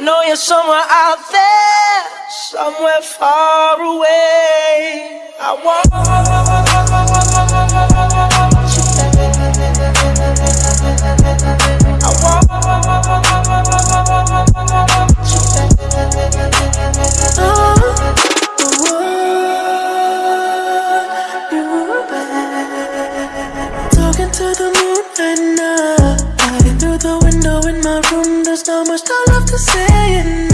know you're somewhere out there, somewhere far away. I want you. I want uh-huh. Talking to the moon window in my room There's not much love to say